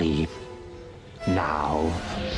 sleep now.